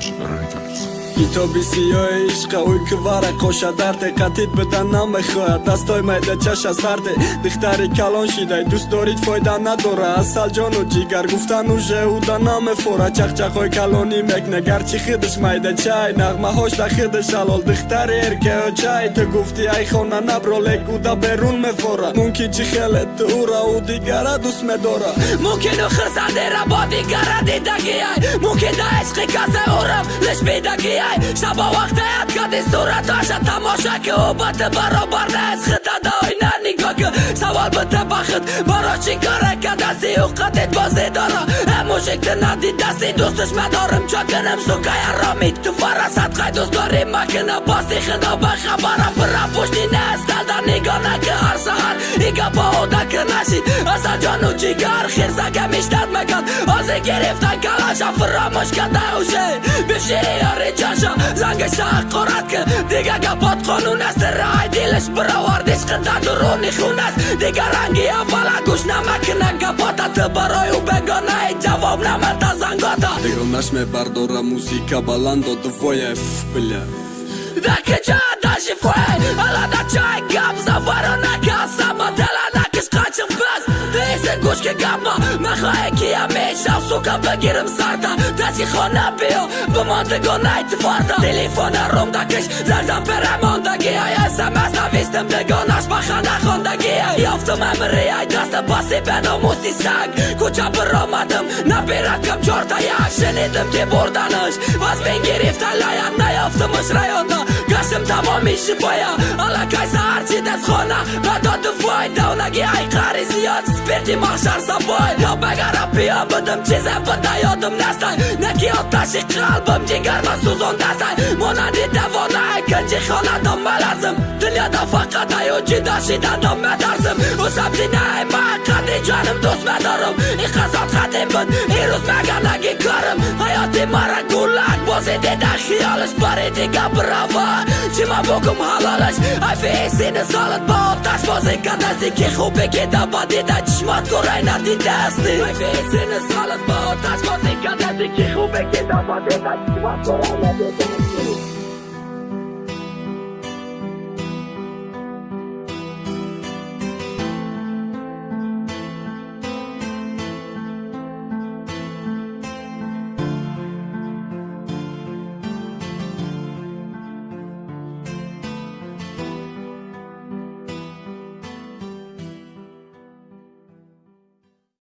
Savage Records. Китоби сиёи ишқа уй квара коша дарде. Қатид бидан намехоҳад дастой майдачаша сарде. Духтари калон шидай дӯст дорид фоида надора. Асалҷону ҷигар гуфтану жеуда намефора. Чахчахҳои калонӣ мекна гарчи хидиш майдачай нағмаҳош да хидиш алол духтари эркеочай ту гуфти ай хона набро лекуда берун мефора. Мумкин чи хеле ту ура у дигара дӯст медора. Мумкин у хирсандера бо дигара дидагиай. Мумкин да ишқи касе урам лиш бидагиай شبا وقت هیت کدی صورتاش تماشا که اوبت برابر نه از خدا دای نه که سوال بده بخت. برا چی کاره که دستی او قدید بازی داره هموشک ده ندی دستی دوستش مدارم چاکنم سوکه تو فرست قید دوست داری مکنه باستی خدا بخبرم برا پشتی نه از دلدر ига ба ода ки нашид аса ҷону ҷигар хирсака миштад мекан ози гирифтан калаша фиромӯш када уше бишири ёри ҷаш ҷо зангиша ҳақорат ки дига гапот қонун аст рай дилаш баровардиш қида дуруни хун аст дига ранги аввала гӯш намакина гапота ту барои ӯ бегонаи ҷавоб намата зангота дигонаш мебардора музика баландо двоев бля дакиҷа дашифоe аладачай гап заваронака самателанакиш эсе гӯшки гапма мехоҳе ки ҳамеша сука бигирим сарда дасти хона биё бимондагонай тварда телефона румдакиш зарзам перамондагиай смс навистим дигонаш ба ханда хондагиай ёфтум амрияй даста баси беномуси саг кӯча биромадим набираткам чорта як шинидим ки бурданаш ваз мен гирифта лаят наёфтумаш раёнда гаштим тамоми шифоя аллакай саҳарчи дастхона надоду вой давнаги ай қари зиёд спирти махшар сабой ё багара пиё будим чизе буда ёдум настан наки оташи қалбим ҷигарма сӯзондастан монанди давонае кинҷи хонадом маларзим дунёда фақат аю ҷидо шидандом метарзим ӯ сабзи наи ма қадри ҷоним дӯст медорам. И қазот қатим буд ирӯз маганаги корим ҳаёти мара гулак бози дида хиёлаш бариди гаправа чима букум ҳалолаш? Айфисини солат ба оташ бозӣ кадасти ки хубе ки даба дида Weź matko Rajna, ty testy Najwięcej na salę, bo tak Motyka, dedyki, chubek, nie da, pamiętać Matko Rajna, ty testy